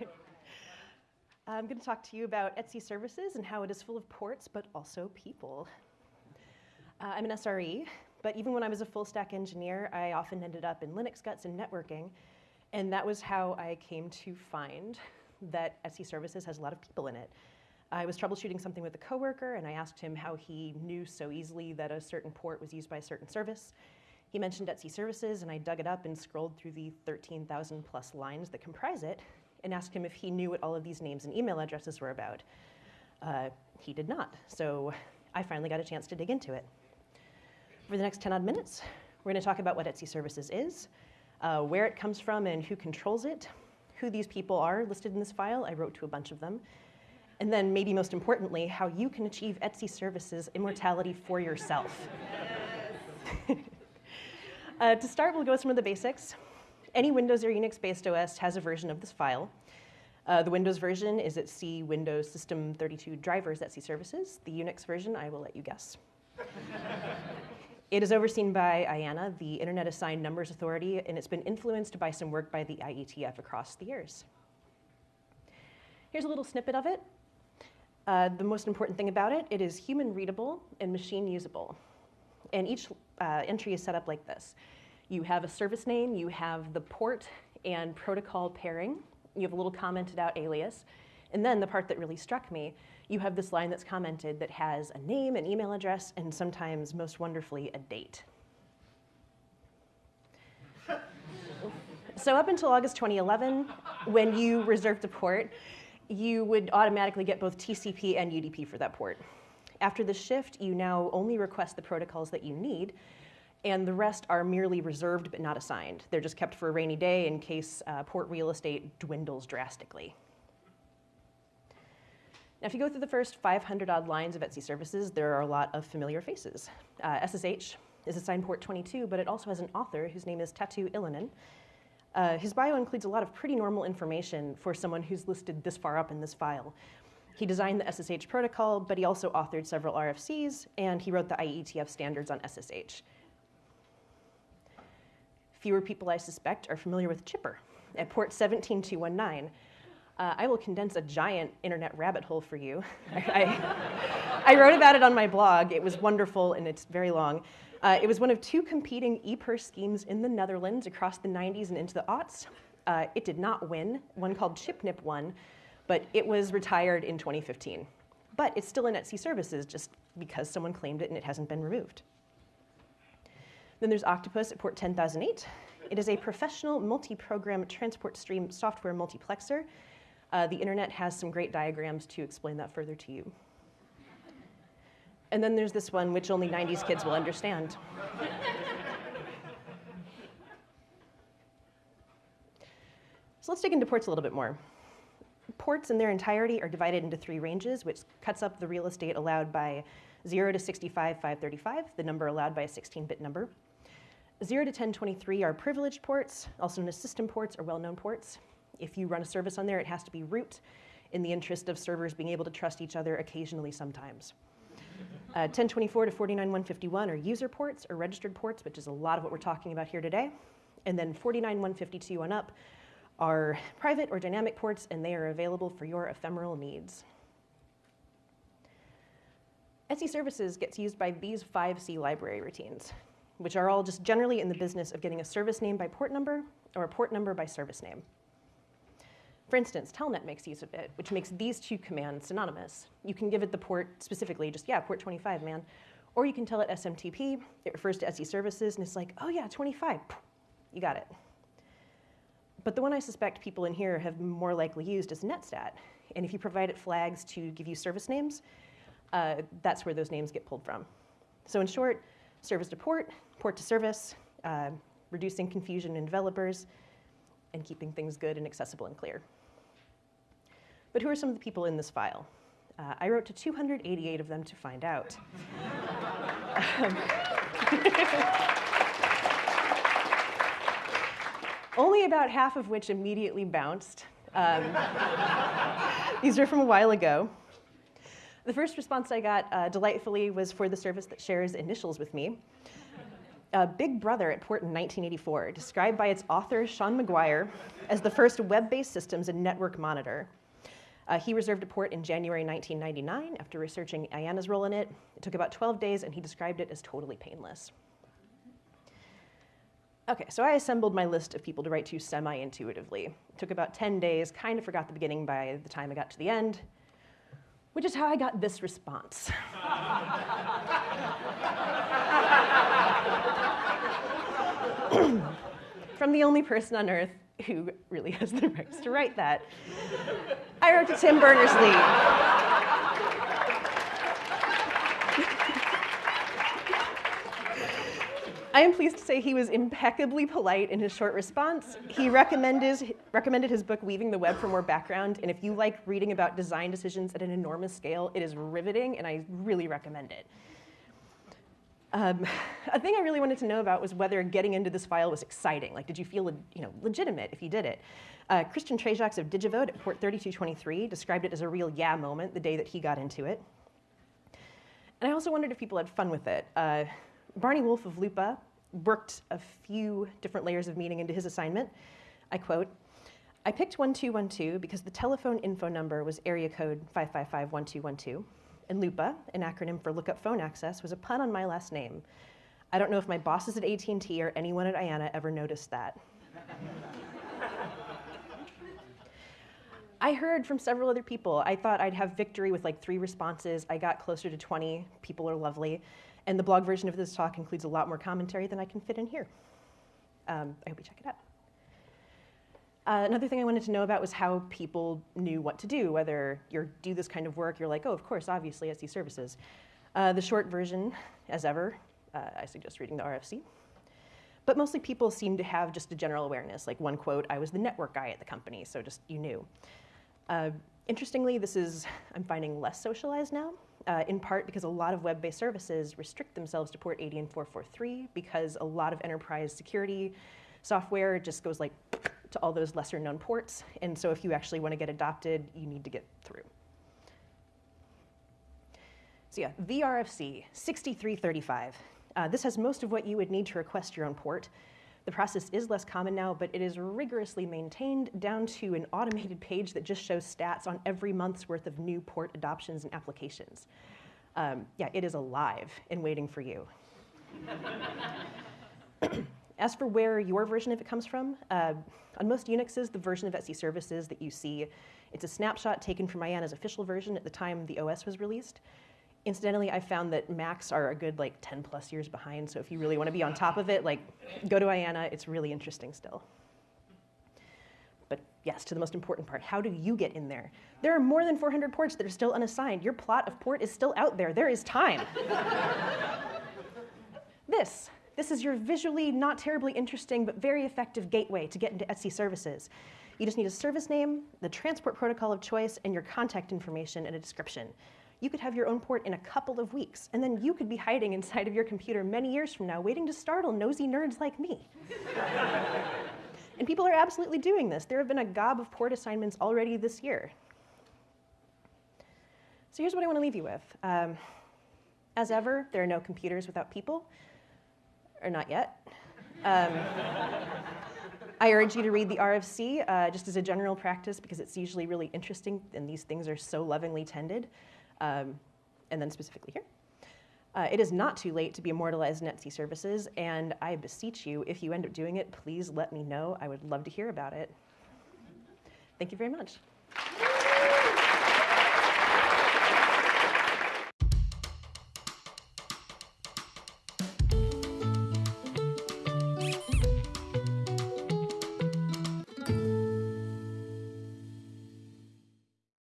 I'm going to talk to you about Etsy services and how it is full of ports, but also people. Uh, I'm an SRE, but even when I was a full stack engineer, I often ended up in Linux guts and networking. And that was how I came to find that Etsy services has a lot of people in it. I was troubleshooting something with a coworker, and I asked him how he knew so easily that a certain port was used by a certain service. He mentioned Etsy services, and I dug it up and scrolled through the 13,000 plus lines that comprise it, and asked him if he knew what all of these names and email addresses were about. Uh, he did not, so I finally got a chance to dig into it. For the next 10 odd minutes, we're going to talk about what Etsy Services is, uh, where it comes from and who controls it, who these people are listed in this file. I wrote to a bunch of them. And then, maybe most importantly, how you can achieve Etsy Services immortality for yourself. uh, to start, we'll go with some of the basics. Any Windows or Unix based OS has a version of this file. Uh, the Windows version is at C Windows System 32 drivers Etsy services. The Unix version, I will let you guess. it is overseen by IANA, the Internet Assigned Numbers Authority, and it's been influenced by some work by the IETF across the years. Here's a little snippet of it. Uh, the most important thing about it, it is human readable and machine usable. And each uh, entry is set up like this. You have a service name, you have the port and protocol pairing, you have a little commented out alias, and then the part that really struck me, you have this line that's commented that has a name, an email address, and sometimes, most wonderfully, a date. so up until August 2011, when you reserved a port, you would automatically get both TCP and UDP for that port. After the shift, you now only request the protocols that you need, and the rest are merely reserved but not assigned. They're just kept for a rainy day in case uh, port real estate dwindles drastically. Now, if you go through the first 500 odd lines of Etsy services, there are a lot of familiar faces. Uh, SSH is assigned port 22, but it also has an author whose name is Tatu Ylönen. Uh, his bio includes a lot of pretty normal information for someone who's listed this far up in this file. He designed the SSH protocol, but he also authored several RFCs, and he wrote the IETF standards on SSH. Fewer people, I suspect, are familiar with Chipper at port 17219. Uh, I will condense a giant internet rabbit hole for you. I, I, wrote about it on my blog. It was wonderful and it's very long. Uh, it was one of two competing e-purse schemes in the Netherlands across the 90s and into the aughts. Uh, it did not win. One called Chipknip won, but it was retired in 2015. But it's still in Etsy services just because someone claimed it and it hasn't been removed. Then there's Octopus at port 10008. It is a professional multi-program transport stream software multiplexer. Uh, the internet has some great diagrams to explain that further to you. And then there's this one, which only 90s kids will understand. so let's dig into ports a little bit more. Ports in their entirety are divided into three ranges, which cuts up the real estate allowed by 0 to 65, 535, the number allowed by a 16-bit number. 0 to 1023 are privileged ports, also known as system ports or well-known ports. If you run a service on there, it has to be root in the interest of servers being able to trust each other occasionally sometimes. Uh, 1024 to 49151 are user ports or registered ports, which is a lot of what we're talking about here today. And then 49152 on up are private or dynamic ports, and they are available for your ephemeral needs. Etsy Services gets used by these five C library routines which are all just generally in the business of getting a service name by port number or a port number by service name. For instance, Telnet makes use of it, which makes these two commands synonymous. You can give it the port specifically, just, yeah, port 25, man. Or you can tell it SMTP, it refers to Etsy services, and it's like, oh yeah, 25, you got it. But the one I suspect people in here have more likely used is Netstat. And if you provide it flags to give you service names, uh, that's where those names get pulled from. So in short, service to port, port to service, uh, reducing confusion in developers, and keeping things good and accessible and clear. But who are some of the people in this file? Uh, I wrote to 288 of them to find out. Only about half of which immediately bounced. Um, these are from a while ago. The first response I got, uh, delightfully, was for the service that shares initials with me. uh, Big Brother at port in 1984, described by its author, Sean MacGuire, as the first web-based systems and network monitor. Uh, he reserved a port in January 1999 after researching IANA's role in it. It took about 12 days, and he described it as totally painless. Okay, so I assembled my list of people to write to semi-intuitively. It took about 10 days, kind of forgot the beginning by the time I got to the end, which is how I got this response. From the only person on earth who really has the rights to write that. I wrote to Tim Berners-Lee. I am pleased to say he was impeccably polite in his short response. He recommended, recommended his book, Weaving the Web for More Background, and if you like reading about design decisions at an enormous scale, it is riveting, and I really recommend it. Um, a thing I really wanted to know about was whether getting into this file was exciting. Like, did you feel you know, legitimate if you did it? Uh, Christian Treczoks of Digivote at port 3223 described it as a real yeah moment the day that he got into it. And I also wondered if people had fun with it. Uh, Barney Wolf of Lupa worked a few different layers of meaning into his assignment. I quote, I picked 1212 because the telephone info number was area code 5551212, and LUPA, an acronym for Lookup Phone Access, was a pun on my last name. I don't know if my bosses at AT&T or anyone at IANA ever noticed that. I heard from several other people. I thought I'd have victory with like three responses. I got closer to 20. People are lovely. And the blog version of this talk includes a lot more commentary than I can fit in here. Um, I hope you check it out. Uh, another thing I wanted to know about was how people knew what to do, whether you do this kind of work, you're like, oh, of course, obviously, SC services. Uh, the short version, as ever, uh, I suggest reading the RFC. But mostly people seem to have just a general awareness, like one quote, I was the network guy at the company, so just you knew. Uh, interestingly, this is, I'm finding less socialized now uh, in part because a lot of web-based services restrict themselves to port 80 and 443 because a lot of enterprise security software just goes like to all those lesser known ports. And so if you actually want to get adopted, you need to get through. So yeah, VRFC 6335. Uh, this has most of what you would need to request your own port. The process is less common now, but it is rigorously maintained down to an automated page that just shows stats on every month's worth of new port adoptions and applications. Um, yeah, it is alive and waiting for you. As for where your version of it comes from, uh, on most Unixes, the version of etc services that you see, it's a snapshot taken from IANA's official version at the time the OS was released. Incidentally, I found that Macs are a good like 10 plus years behind, so if you really want to be on top of it, like go to IANA, it's really interesting still. But yes, to the most important part, how do you get in there? There are more than 400 ports that are still unassigned. Your plot of port is still out there. There is time. this, this is your visually not terribly interesting but very effective gateway to get into Etsy services. You just need a service name, the transport protocol of choice, and your contact information and a description you could have your own port in a couple of weeks, and then you could be hiding inside of your computer many years from now, waiting to startle nosy nerds like me. and people are absolutely doing this. There have been a gob of port assignments already this year. So here's what I want to leave you with. Um, as ever, there are no computers without people, or not yet. Um, I urge you to read the RFC uh, just as a general practice because it's usually really interesting and these things are so lovingly tended um, and then specifically here. Uh, it is not too late to be immortalized in etc services, and I beseech you, if you end up doing it, please let me know. I would love to hear about it. Thank you very much.